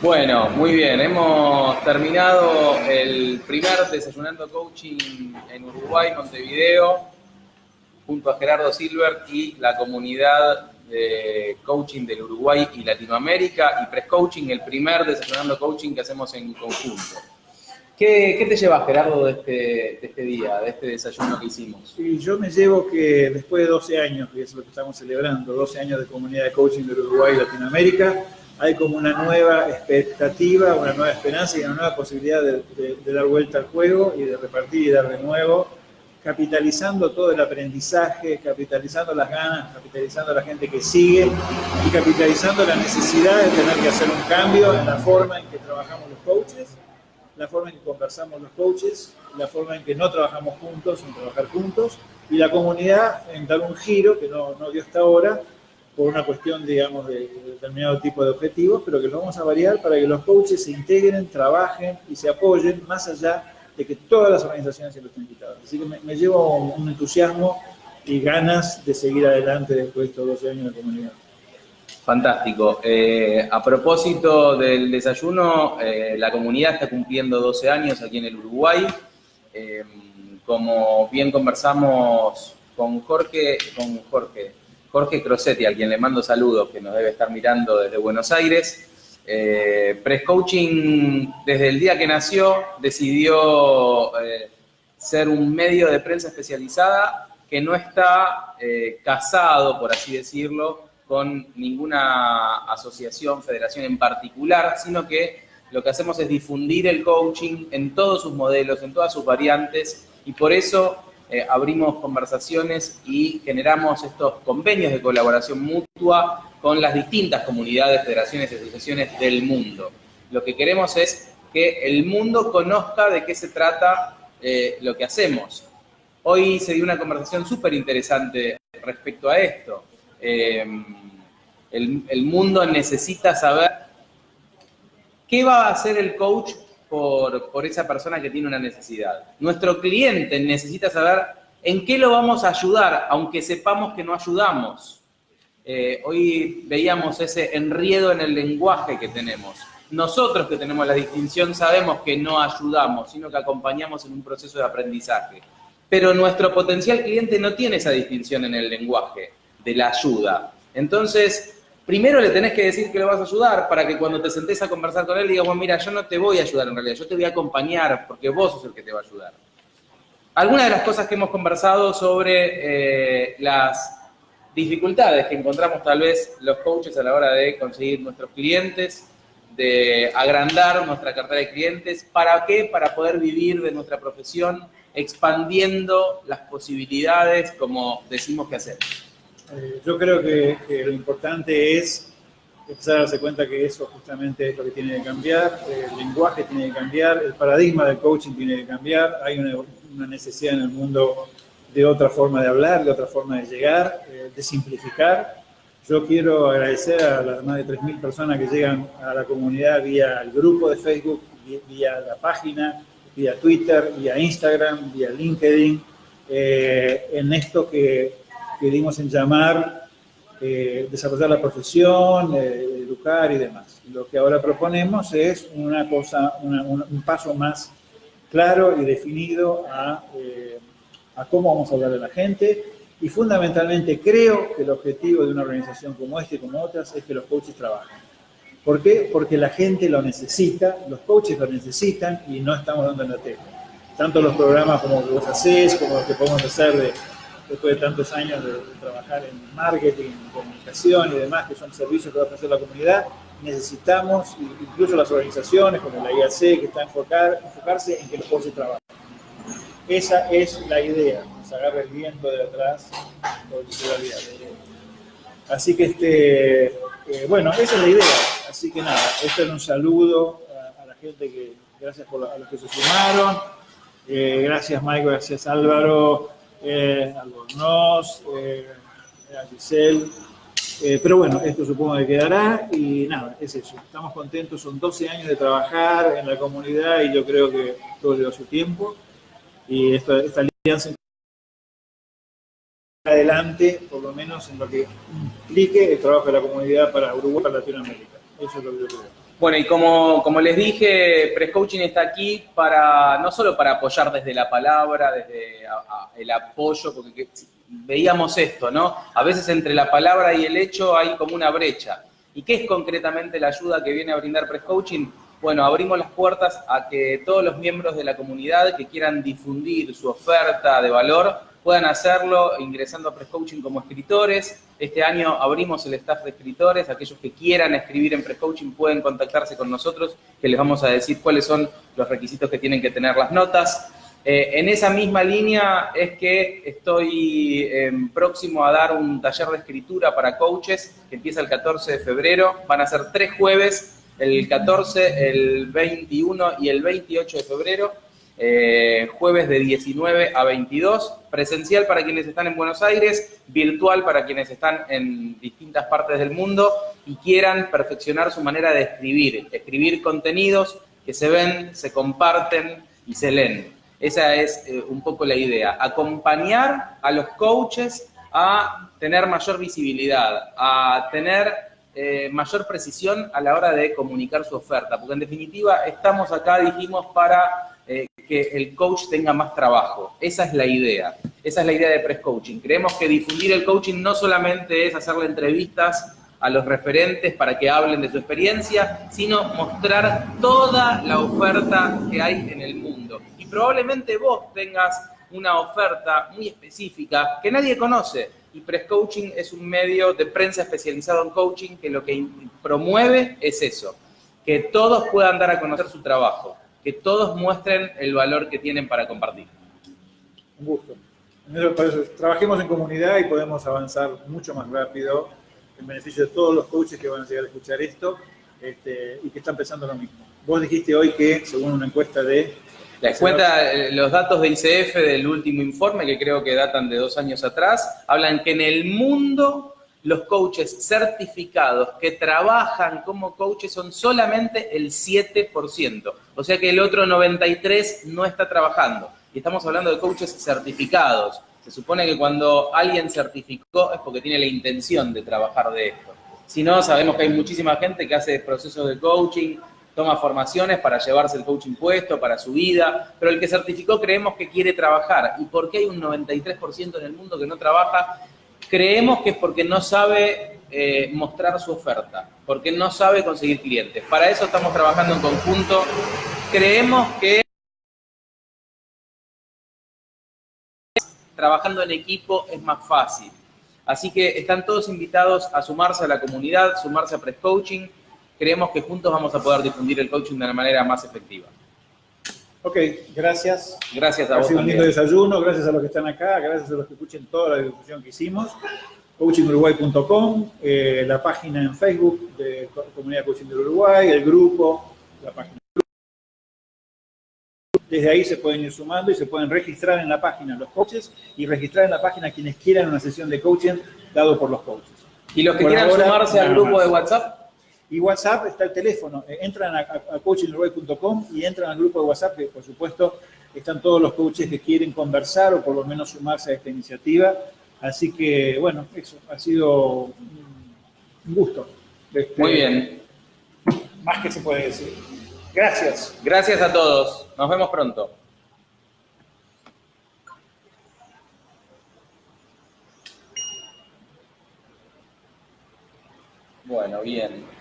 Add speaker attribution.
Speaker 1: Bueno, muy bien. Hemos terminado el primer Desayunando Coaching en Uruguay, Montevideo, junto a Gerardo Silver y la comunidad de coaching del Uruguay y Latinoamérica y Press Coaching, el primer Desayunando Coaching que hacemos en conjunto. ¿Qué, te llevas, Gerardo, de este, de este, día, de este desayuno que hicimos?
Speaker 2: Yo me llevo que después de 12 años, que es lo que estamos celebrando, 12 años de comunidad de coaching del Uruguay y Latinoamérica, hay como una nueva expectativa, una nueva esperanza y una nueva posibilidad de, dar vuelta al juego y de repartir y dar de nuevo, capitalizando todo el aprendizaje, capitalizando las ganas, capitalizando la gente que sigue y capitalizando la necesidad de tener que hacer un cambio en la forma en que trabajamos los coaches, la forma en que conversamos los coaches, la forma en que no trabajamos juntos, en trabajar juntos, y la comunidad en dar un giro que no dio hasta ahora, por una cuestión, digamos, de, determinado tipo de objetivos, pero que lo vamos a variar para que los coaches se integren, trabajen y se apoyen más allá de que todas las organizaciones se lo estén quitando. Así que me, llevo un entusiasmo y ganas de seguir adelante después de estos 12 años de comunidad.
Speaker 1: Fantástico. Eh, a propósito del desayuno, eh, la comunidad está cumpliendo 12 años aquí en el Uruguay. Eh, como bien conversamos con Jorge, con Jorge, Jorge Crosetti, a quien le mando saludos, que nos debe estar mirando desde Buenos Aires. Eh, Press Coaching, desde el día que nació, decidió eh, ser un medio de prensa especializada que no está eh, casado, por así decirlo, con ninguna asociación, federación en particular, sino que lo que hacemos es difundir el coaching en todos sus modelos, en todas sus variantes, y por eso eh, abrimos conversaciones y generamos estos convenios de colaboración mutua con las distintas comunidades, federaciones y asociaciones del mundo. Lo que queremos es que el mundo conozca de qué se trata eh, lo que hacemos. Hoy se dio una conversación súper interesante respecto a esto. El, el mundo necesita saber qué va a hacer el coach por, esa persona que tiene una necesidad. Nuestro cliente necesita saber en qué lo vamos a ayudar, aunque sepamos que no ayudamos. Eh, hoy veíamos ese enriedo en el lenguaje que tenemos. Nosotros que tenemos la distinción sabemos que no ayudamos, sino que acompañamos en un proceso de aprendizaje. Pero nuestro potencial cliente no tiene esa distinción en el lenguaje de la ayuda. Entonces, primero le tenés que decir que lo vas a ayudar para que cuando te sentés a conversar con él digas, mira, yo no te voy a ayudar en realidad, yo te voy a acompañar porque vos sos el que te va a ayudar. Algunas de las cosas que hemos conversado sobre eh, las dificultades que encontramos tal vez los coaches a la hora de conseguir nuestros clientes, de agrandar nuestra cartera de clientes. ¿Para qué? Para poder vivir de nuestra profesión expandiendo las posibilidades como decimos que hacemos.
Speaker 2: Eh, yo creo que, lo importante es empezar a darse cuenta que eso justamente es lo que tiene que cambiar, el lenguaje tiene que cambiar, el paradigma del coaching tiene que cambiar, hay una, necesidad en el mundo de otra forma de hablar, de otra forma de llegar, eh, de simplificar. Yo quiero agradecer a las más de 3.000 personas que llegan a la comunidad vía el grupo de Facebook, vía la página, vía Twitter, vía Instagram, vía LinkedIn, eh, en esto que que dimos en llamar eh, desarrollar la profesión, eh, educar y demás. Lo que ahora proponemos es una cosa, un paso más claro y definido a, eh, cómo vamos a hablar a la gente y fundamentalmente creo que el objetivo de una organización como esta y como otras es que los coaches trabajen. ¿Por qué? Porque la gente lo necesita, los coaches lo necesitan y no estamos dando en la tecla. Tanto los programas como los que vos hacés, como los que podemos hacer de después de tantos años de, trabajar en marketing, comunicación y demás, que son servicios que va a ofrecer la comunidad, necesitamos, incluso las organizaciones como la IAC, que está enfocar, enfocarse en que los coaches trabajen. Esa es la idea, se agarra el viento de atrás Así que, este, eh, bueno, esa es la idea. Así que nada, esto es un saludo a, la gente que, gracias a los que se sumaron. Eh, gracias Michael, gracias Álvaro, eh, Albornoz, eh, a Giselle. Eh, pero bueno, esto supongo que quedará y nada, es eso. Estamos contentos, son 12 años de trabajar en la comunidad y yo creo que todo lleva su tiempo. Y esta, alianza adelante, por lo menos en lo que implique el trabajo de la comunidad para Uruguay para Latinoamérica. Eso es lo que yo creo.
Speaker 1: Bueno, y como, como les dije, Press Coaching está aquí para, no solo para apoyar desde la palabra, desde el apoyo, porque veíamos esto, ¿no? A veces entre la palabra y el hecho hay como una brecha. ¿Y qué es concretamente la ayuda que viene a brindar Press Coaching? Bueno, abrimos las puertas a que todos los miembros de la comunidad que quieran difundir su oferta de valor puedan hacerlo ingresando a Prescoaching como escritores. Este año abrimos el staff de escritores. Aquellos que quieran escribir en Prescoaching pueden contactarse con nosotros, que les vamos a decir cuáles son los requisitos que tienen que tener las notas. Eh, en esa misma línea es que estoy em, próximo a dar un taller de escritura para coaches que empieza el 14 de febrero. Van a ser tres jueves, el 14, el 21 y el 28 de febrero eh, jueves de 19 a 22, presencial para quienes están en Buenos Aires, virtual para quienes están en distintas partes del mundo y quieran perfeccionar su manera de escribir, escribir contenidos que se ven, se comparten y se leen. Esa es eh, un poco la idea, acompañar a los coaches a tener mayor visibilidad, a tener eh, mayor precisión a la hora de comunicar su oferta, porque en definitiva estamos acá, dijimos, para que el coach tenga más trabajo. Esa es la idea. Esa es la idea de Press Coaching. Creemos que difundir el coaching no solamente es hacerle entrevistas a los referentes para que hablen de su experiencia, sino mostrar toda la oferta que hay en el mundo. Y probablemente vos tengas una oferta muy específica que nadie conoce. Y Press Coaching es un medio de prensa especializado en coaching que lo que promueve es eso, que todos puedan dar a conocer su trabajo que todos muestren el valor que tienen para compartir.
Speaker 2: Un gusto. Trabajemos en comunidad y podemos avanzar mucho más rápido en beneficio de todos los coaches que van a llegar a escuchar esto este, y que están pensando lo mismo. Vos dijiste hoy que, según una encuesta de...
Speaker 1: La encuesta, eh, los datos de ICF del último informe, que creo que datan de dos años atrás, hablan que en el mundo los coaches certificados que trabajan como coaches son solamente el 7%. O sea que el otro 93% no está trabajando. Y estamos hablando de coaches certificados. Se supone que cuando alguien certificó es porque tiene la intención de trabajar de esto. Si no, sabemos que hay muchísima gente que hace procesos de coaching, toma formaciones para llevarse el coaching puesto, para su vida, pero el que certificó creemos que quiere trabajar. ¿Y por qué hay un 93% en el mundo que no trabaja? Creemos que es porque no sabe eh, mostrar su oferta, porque no sabe conseguir clientes. Para eso estamos trabajando en conjunto. Creemos que trabajando en equipo es más fácil. Así que están todos invitados a sumarse a la comunidad, sumarse a Press Coaching. Creemos que juntos vamos a poder difundir el coaching de una manera más efectiva.
Speaker 2: Ok, gracias.
Speaker 1: Gracias a vos.
Speaker 2: Ha sido un lindo desayuno, gracias a los que están acá, gracias a los que escuchen toda la discusión que hicimos. coachinguruguay.com, eh, la página en Facebook de Comunidad Coaching del Uruguay, el grupo, la página. Desde ahí se pueden ir sumando y se pueden registrar en la página los coaches y registrar en la página quienes quieran una sesión de coaching dado por los coaches.
Speaker 1: ¿Y los que quieran sumarse al grupo de WhatsApp?
Speaker 2: Y WhatsApp está el teléfono. Eh, entran a, a y entran al grupo de WhatsApp, que por supuesto están todos los coaches que quieren conversar o por lo menos sumarse a esta iniciativa. Así que, bueno, eso ha sido un gusto.
Speaker 1: Este, Muy bien.
Speaker 2: Más que se puede decir. Gracias.
Speaker 1: Gracias a todos. Nos vemos pronto. Bueno, bien.